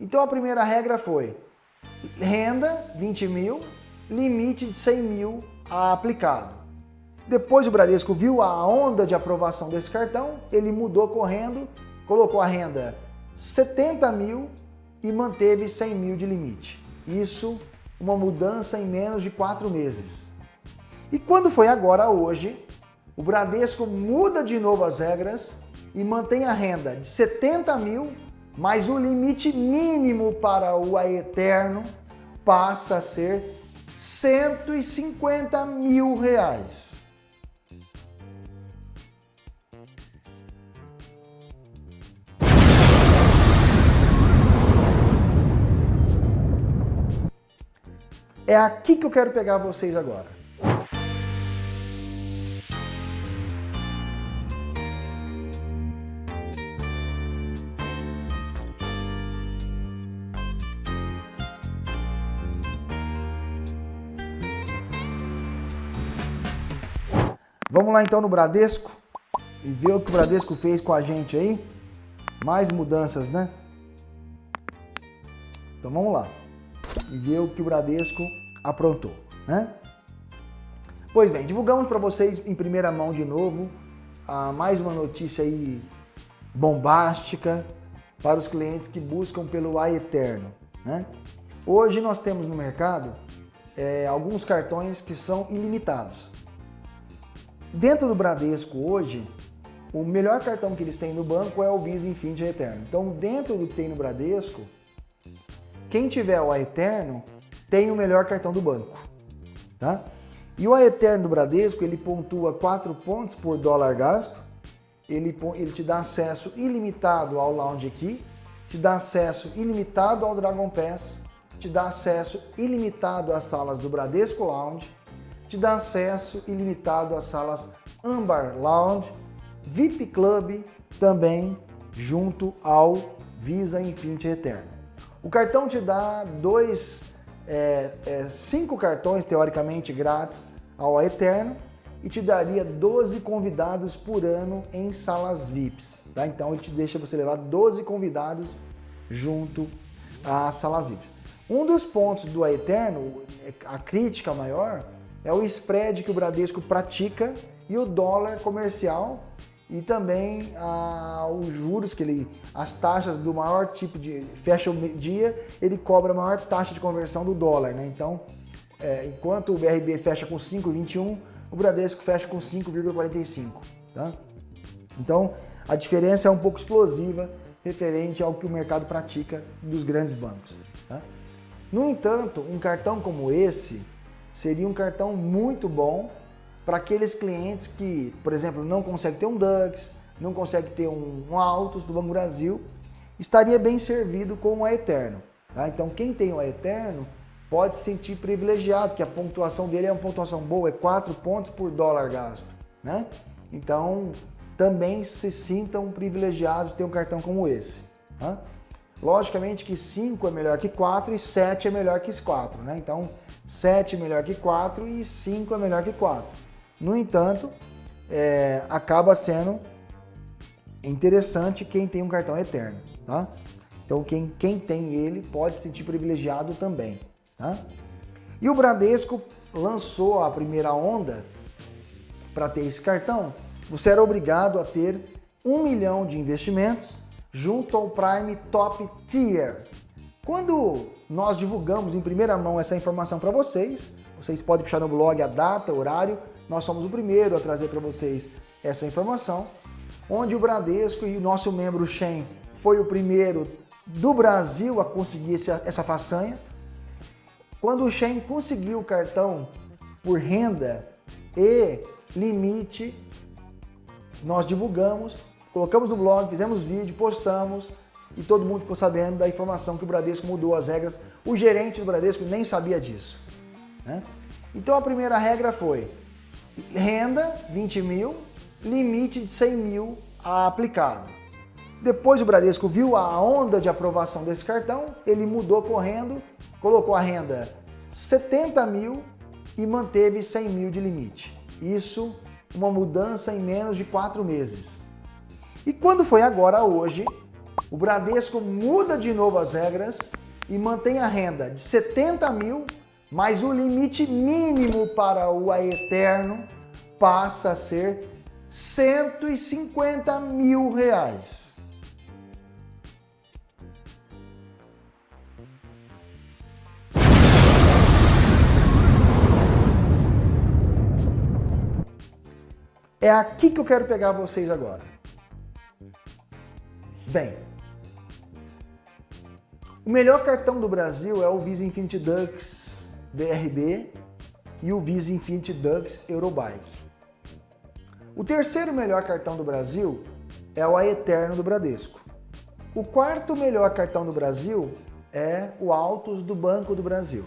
Então a primeira regra foi renda 20 mil, limite de 100 mil aplicado. Depois o Bradesco viu a onda de aprovação desse cartão, ele mudou correndo, colocou a renda 70 mil e manteve 100 mil de limite. Isso, uma mudança em menos de quatro meses. E quando foi agora, hoje, o Bradesco muda de novo as regras e mantém a renda de 70 mil, mas o limite mínimo para o Aeterno passa a ser 150 mil reais. É aqui que eu quero pegar vocês agora. Vamos lá então no Bradesco e ver o que o Bradesco fez com a gente aí. Mais mudanças, né? Então vamos lá e ver o que o Bradesco aprontou, né? Pois bem, divulgamos para vocês em primeira mão de novo a mais uma notícia aí bombástica para os clientes que buscam pelo A Eterno, né? Hoje nós temos no mercado é, alguns cartões que são ilimitados. Dentro do Bradesco hoje, o melhor cartão que eles têm no banco é o Visa Infinity Eterno. Então, dentro do que tem no Bradesco, quem tiver o Aeterno tem o melhor cartão do banco, tá? E o Aeterno do Bradesco, ele pontua 4 pontos por dólar gasto, ele, ele te dá acesso ilimitado ao Lounge aqui, te dá acesso ilimitado ao Dragon Pass, te dá acesso ilimitado às salas do Bradesco Lounge, te dá acesso ilimitado às salas Ambar Lounge, VIP Club também junto ao Visa Infinity Eterno. O cartão te dá dois, é, é, cinco cartões teoricamente grátis ao Eterno e te daria 12 convidados por ano em salas VIPs. Tá? Então ele te deixa você levar 12 convidados junto às salas VIPs. Um dos pontos do Eterno, a crítica maior, é o spread que o Bradesco pratica e o dólar comercial e também ah, os juros que ele, as taxas do maior tipo de fecha o dia, ele cobra a maior taxa de conversão do dólar, né? Então, é, enquanto o BRB fecha com 5,21, o Bradesco fecha com 5,45, tá? Então, a diferença é um pouco explosiva referente ao que o mercado pratica dos grandes bancos. Tá? No entanto, um cartão como esse seria um cartão muito bom para aqueles clientes que, por exemplo, não conseguem ter um Dux, não conseguem ter um, um Autos do Banco Brasil, estaria bem servido com o Eterno. Tá? Então quem tem o Eterno pode se sentir privilegiado, que a pontuação dele é uma pontuação boa, é 4 pontos por dólar gasto. Né? Então também se sintam privilegiados de ter um cartão como esse. Tá? Logicamente que 5 é melhor que 4 e 7 é melhor que 4. Né? Então 7 é melhor que 4 e 5 é melhor que 4. No entanto, é, acaba sendo interessante quem tem um cartão eterno, tá? Então quem, quem tem ele pode se sentir privilegiado também, tá? E o Bradesco lançou a primeira onda para ter esse cartão, você era obrigado a ter um milhão de investimentos junto ao Prime Top Tier. Quando nós divulgamos em primeira mão essa informação para vocês, vocês podem puxar no blog a data, horário, nós somos o primeiro a trazer para vocês essa informação, onde o Bradesco e o nosso membro Shen foi o primeiro do Brasil a conseguir essa façanha. Quando o Shen conseguiu o cartão por renda e limite, nós divulgamos, colocamos no blog, fizemos vídeo, postamos e todo mundo ficou sabendo da informação que o Bradesco mudou as regras. O gerente do Bradesco nem sabia disso. Né? Então a primeira regra foi renda 20 mil, limite de 100 mil aplicado. Depois o Bradesco viu a onda de aprovação desse cartão, ele mudou correndo, colocou a renda 70 mil e manteve 100 mil de limite. Isso, uma mudança em menos de quatro meses. E quando foi agora, hoje, o Bradesco muda de novo as regras e mantém a renda de 70 mil, mas o limite mínimo para o Aeterno passa a ser 150 mil reais. É aqui que eu quero pegar vocês agora. Bem, o melhor cartão do Brasil é o Visa Infinity Dux BRB e o Visa Infinity Dux Eurobike. O terceiro melhor cartão do Brasil é o Aeterno do Bradesco. O quarto melhor cartão do Brasil é o Altos do Banco do Brasil.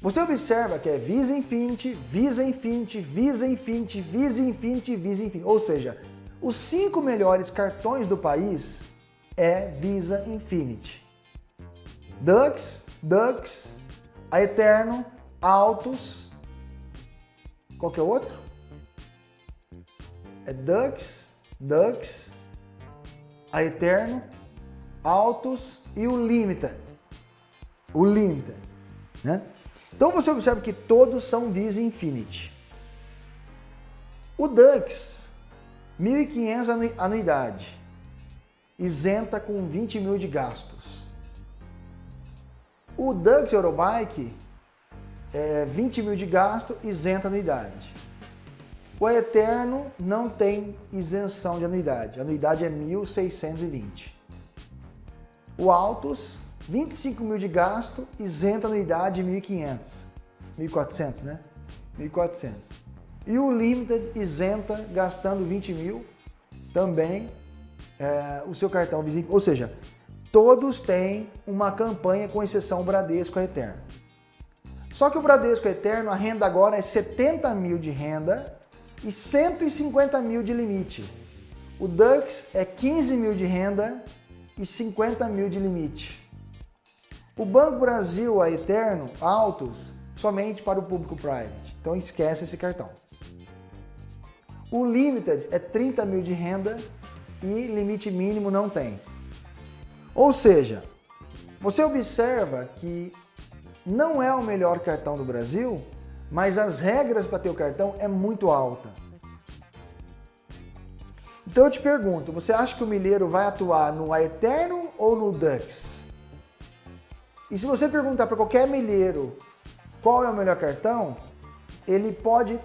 Você observa que é Visa Infinity, Visa Infinity, Visa Infinity, Visa Infinity, Visa Infinity. Ou seja, os cinco melhores cartões do país é Visa Infinity. Dux, Dux, Aeterno, Altos, qual que é o outro? é Dux, Dux, a Eterno, Altos e o Limited. O Limited, né? Então você observa que todos são Visa Infinity. O Dux, 1.500 anuidade, isenta com 20 mil de gastos. O Dux Eurobike, é 20 mil de gasto, isenta anuidade. O Eterno não tem isenção de anuidade. A anuidade é 1.620. O Altos, 25 mil de gasto, isenta anuidade 1.500. 1.400, né? 1.400. E o Limited isenta gastando 20 mil também é, o seu cartão vizinho. Ou seja, todos têm uma campanha com exceção Bradesco Eterno. Só que o Bradesco Eterno, a renda agora é 70 mil de renda e 150 mil de limite. O Dux é 15 mil de renda e 50 mil de limite. O Banco Brasil, a Eterno, Altos, somente para o público private. Então esquece esse cartão. O Limited é 30 mil de renda e limite mínimo não tem. Ou seja, você observa que não é o melhor cartão do Brasil, mas as regras para ter o cartão é muito alta. Então eu te pergunto, você acha que o milheiro vai atuar no Aeterno ou no Dux? E se você perguntar para qualquer milheiro qual é o melhor cartão, ele pode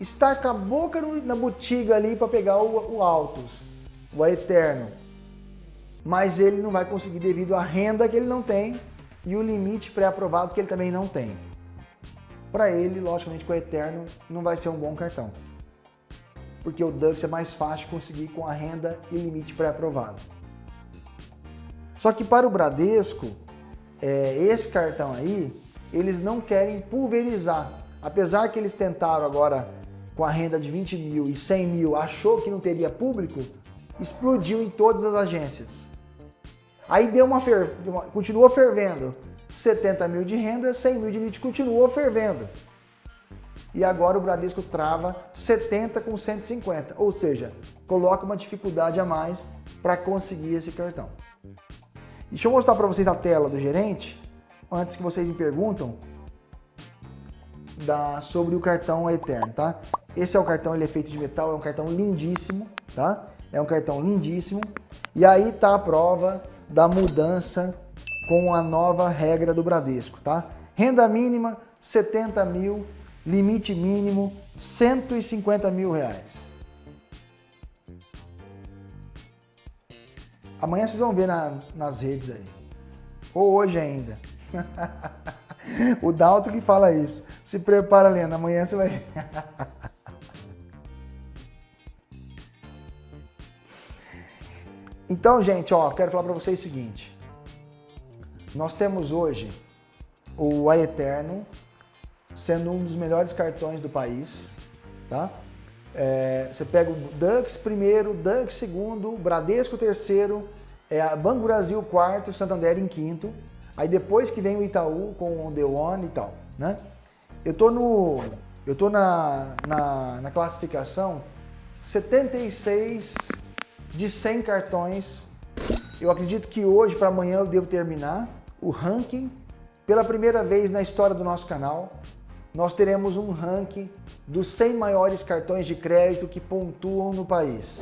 estar com a boca na botiga ali para pegar o, o Altos, o Aeterno. Mas ele não vai conseguir devido à renda que ele não tem e o limite pré-aprovado que ele também não tem para ele, logicamente, com o Eterno não vai ser um bom cartão. Porque o Dux é mais fácil conseguir com a renda e limite pré-aprovado. Só que para o Bradesco, é, esse cartão aí, eles não querem pulverizar. Apesar que eles tentaram agora com a renda de 20 mil e 100 mil, achou que não teria público, explodiu em todas as agências. Aí deu uma, fer... continuou fervendo. 70 mil de renda, 100 mil de limite continuou fervendo. E agora o Bradesco trava 70 com 150, ou seja, coloca uma dificuldade a mais para conseguir esse cartão. Deixa eu mostrar para vocês a tela do gerente, antes que vocês me perguntam da, sobre o cartão Eterno, tá? Esse é o cartão, ele é feito de metal, é um cartão lindíssimo, tá? É um cartão lindíssimo. E aí tá a prova da mudança com a nova regra do Bradesco, tá? Renda mínima, 70 mil, limite mínimo, 150 mil reais. Amanhã vocês vão ver na, nas redes aí. Ou hoje ainda. o Dalton que fala isso. Se prepara, Lena, amanhã você vai... então, gente, ó, quero falar para vocês o seguinte. Nós temos hoje o Aeterno sendo um dos melhores cartões do país, tá? É, você pega o Dux primeiro, Dux segundo, Bradesco terceiro, é, Banco Brasil quarto, Santander em quinto, aí depois que vem o Itaú com o The One e tal, né? Eu tô no, eu tô na, na, na classificação 76 de 100 cartões Eu acredito que hoje para amanhã eu devo terminar o ranking. Pela primeira vez na história do nosso canal, nós teremos um ranking dos 100 maiores cartões de crédito que pontuam no país.